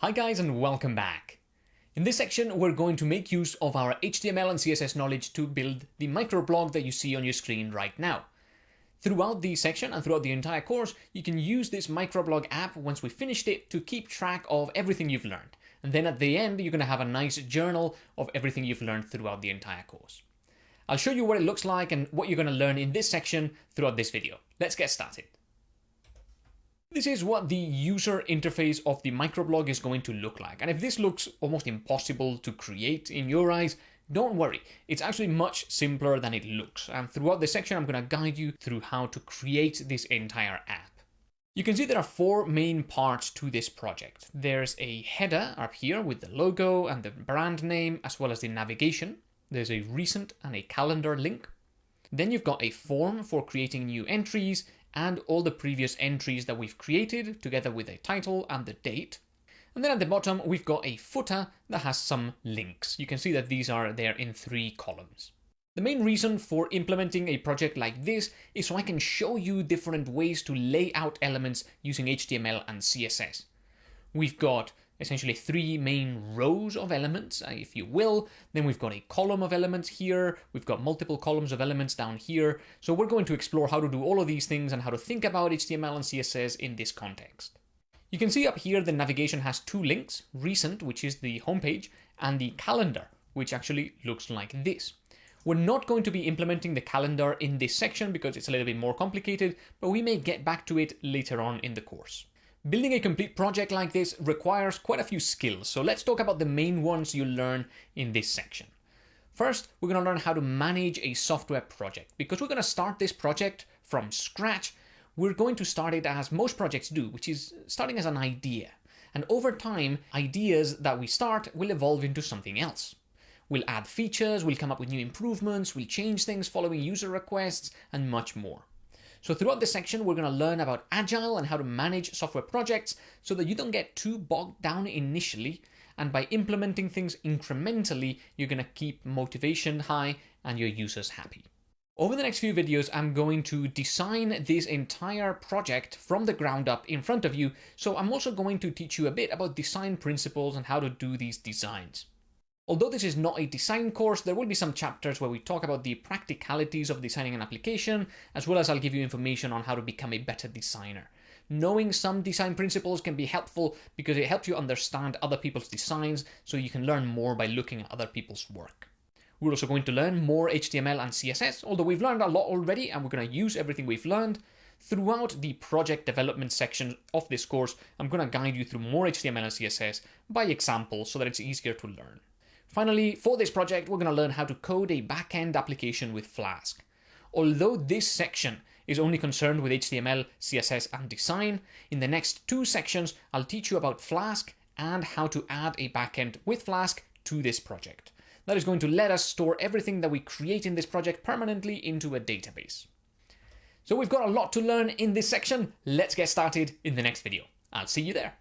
Hi guys and welcome back. In this section we're going to make use of our HTML and CSS knowledge to build the microblog that you see on your screen right now. Throughout the section and throughout the entire course you can use this microblog app once we finished it to keep track of everything you've learned. And then at the end you're going to have a nice journal of everything you've learned throughout the entire course. I'll show you what it looks like and what you're going to learn in this section throughout this video. Let's get started. This is what the user interface of the microblog is going to look like. And if this looks almost impossible to create in your eyes, don't worry, it's actually much simpler than it looks. And throughout this section, I'm going to guide you through how to create this entire app. You can see there are four main parts to this project. There's a header up here with the logo and the brand name, as well as the navigation. There's a recent and a calendar link. Then you've got a form for creating new entries and all the previous entries that we've created together with a title and the date. And then at the bottom, we've got a footer that has some links. You can see that these are there in three columns. The main reason for implementing a project like this is so I can show you different ways to lay out elements using HTML and CSS. We've got essentially three main rows of elements, uh, if you will. Then we've got a column of elements here. We've got multiple columns of elements down here. So we're going to explore how to do all of these things and how to think about HTML and CSS in this context. You can see up here the navigation has two links, recent, which is the homepage, and the calendar, which actually looks like this. We're not going to be implementing the calendar in this section because it's a little bit more complicated, but we may get back to it later on in the course. Building a complete project like this requires quite a few skills, so let's talk about the main ones you learn in this section. First, we're going to learn how to manage a software project. Because we're going to start this project from scratch, we're going to start it as most projects do, which is starting as an idea. And over time, ideas that we start will evolve into something else. We'll add features, we'll come up with new improvements, we'll change things following user requests, and much more. So throughout this section, we're going to learn about Agile and how to manage software projects so that you don't get too bogged down initially. And by implementing things incrementally, you're going to keep motivation high and your users happy. Over the next few videos, I'm going to design this entire project from the ground up in front of you. So I'm also going to teach you a bit about design principles and how to do these designs. Although this is not a design course, there will be some chapters where we talk about the practicalities of designing an application, as well as I'll give you information on how to become a better designer. Knowing some design principles can be helpful because it helps you understand other people's designs, so you can learn more by looking at other people's work. We're also going to learn more HTML and CSS, although we've learned a lot already and we're going to use everything we've learned. Throughout the project development section of this course, I'm going to guide you through more HTML and CSS by example so that it's easier to learn. Finally, for this project, we're going to learn how to code a backend application with Flask. Although this section is only concerned with HTML, CSS, and design, in the next two sections, I'll teach you about Flask and how to add a backend with Flask to this project. That is going to let us store everything that we create in this project permanently into a database. So we've got a lot to learn in this section. Let's get started in the next video. I'll see you there.